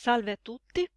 Salve a tutti.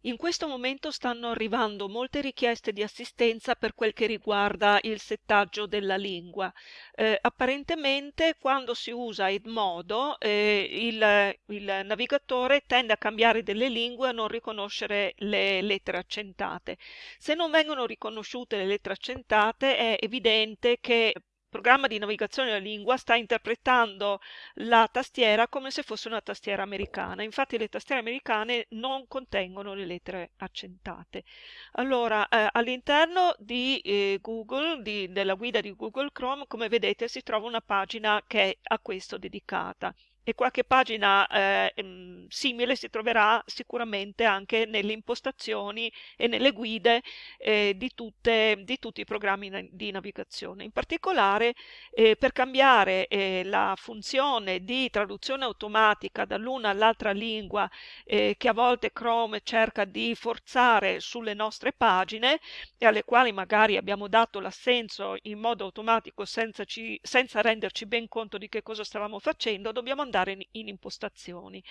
In questo momento stanno arrivando molte richieste di assistenza per quel che riguarda il settaggio della lingua. Eh, apparentemente quando si usa Edmodo eh, il, il navigatore tende a cambiare delle lingue e a non riconoscere le lettere accentate. Se non vengono riconosciute le lettere accentate è evidente che programma di navigazione della lingua sta interpretando la tastiera come se fosse una tastiera americana. Infatti le tastiere americane non contengono le lettere accentate. Allora, eh, all'interno di eh, Google, di, della guida di Google Chrome, come vedete si trova una pagina che è a questo dedicata e qualche pagina eh, mm, simile si troverà sicuramente anche nelle impostazioni e nelle guide eh, di, tutte, di, tutti i programmi di navigazione. In particolare eh, per cambiare eh, la funzione di traduzione automatica dall'una all'altra lingua eh, che a volte Chrome cerca di forzare sulle nostre pagine e alle quali magari abbiamo dato l'assenso in modo automatico senza, ci, senza renderci ben conto di che cosa stavamo facendo, dobbiamo andare andare in, in impostazioni.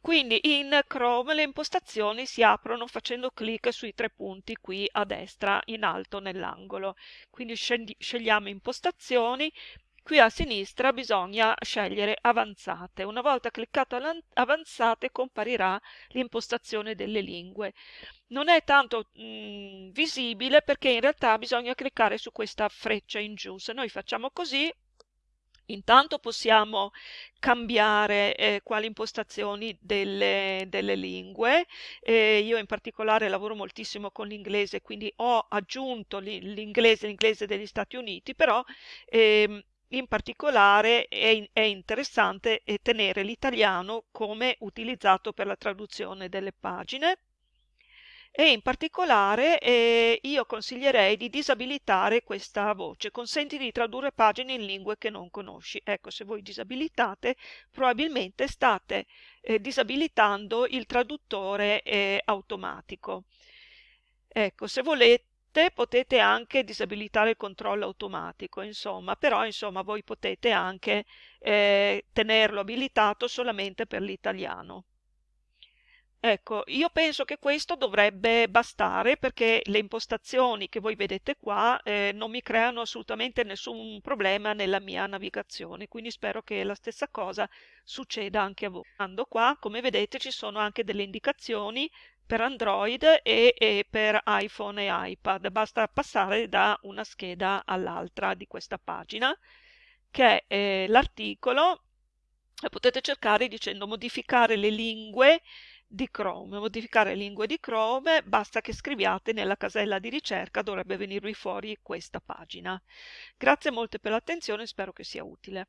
Quindi in Chrome le impostazioni si aprono facendo clic sui tre punti qui a destra in alto nell'angolo. Quindi scegliamo impostazioni, qui a sinistra bisogna scegliere avanzate. Una volta cliccato avanzate comparirà l'impostazione delle lingue. Non è tanto mh, visibile perché in realtà bisogna cliccare su questa freccia in giù. Se noi facciamo così Intanto possiamo cambiare eh, quali impostazioni delle, delle lingue. Eh, io in particolare lavoro moltissimo con l'inglese, quindi ho aggiunto l'inglese, l'inglese degli Stati Uniti, però ehm, in particolare è, è interessante eh, tenere l'italiano come utilizzato per la traduzione delle pagine e in particolare eh, io consiglierei di disabilitare questa voce, consenti di tradurre pagine in lingue che non conosci. Ecco, se voi disabilitate, probabilmente state eh, disabilitando il traduttore eh, automatico. Ecco, se volete potete anche disabilitare il controllo automatico, insomma, però insomma voi potete anche eh, tenerlo abilitato solamente per l'italiano. Ecco, io penso che questo dovrebbe bastare perché le impostazioni che voi vedete qua eh, non mi creano assolutamente nessun problema nella mia navigazione, quindi spero che la stessa cosa succeda anche a voi. Andando qua, come vedete, ci sono anche delle indicazioni per Android e, e per iPhone e iPad. Basta passare da una scheda all'altra di questa pagina, che è eh, l'articolo. Potete cercare dicendo modificare le lingue di Chrome. Modificare lingue di Chrome, basta che scriviate nella casella di ricerca, dovrebbe venirvi fuori questa pagina. Grazie molte per l'attenzione, spero che sia utile.